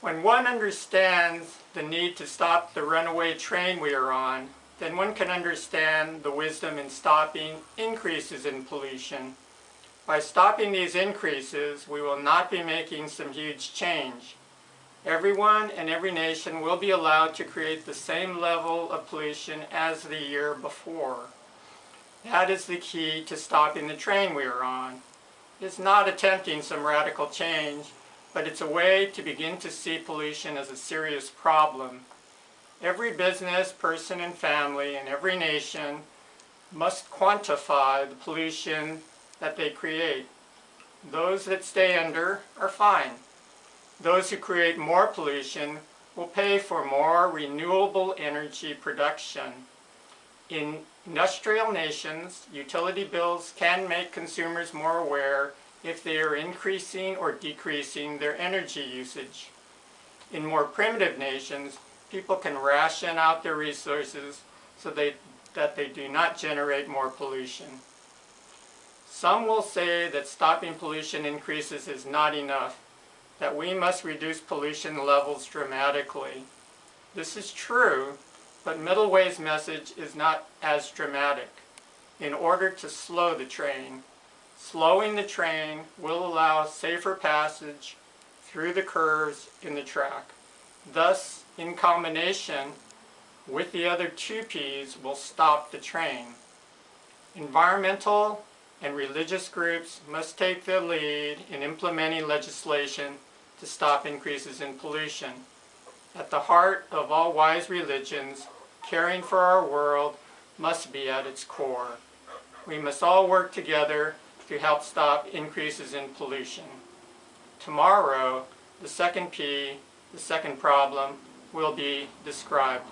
When one understands the need to stop the runaway train we are on, then one can understand the wisdom in stopping increases in pollution. By stopping these increases, we will not be making some huge change. Everyone and every nation will be allowed to create the same level of pollution as the year before. That is the key to stopping the train we are on. It's not attempting some radical change, but it's a way to begin to see pollution as a serious problem. Every business, person, and family in every nation must quantify the pollution that they create. Those that stay under are fine. Those who create more pollution will pay for more renewable energy production. In industrial nations, utility bills can make consumers more aware if they are increasing or decreasing their energy usage. In more primitive nations, people can ration out their resources so they, that they do not generate more pollution. Some will say that stopping pollution increases is not enough, that we must reduce pollution levels dramatically. This is true, but Middleway's message is not as dramatic. In order to slow the train, Slowing the train will allow safer passage through the curves in the track. Thus, in combination with the other two P's will stop the train. Environmental and religious groups must take the lead in implementing legislation to stop increases in pollution. At the heart of all wise religions, caring for our world must be at its core. We must all work together to help stop increases in pollution. Tomorrow, the second P, the second problem, will be described.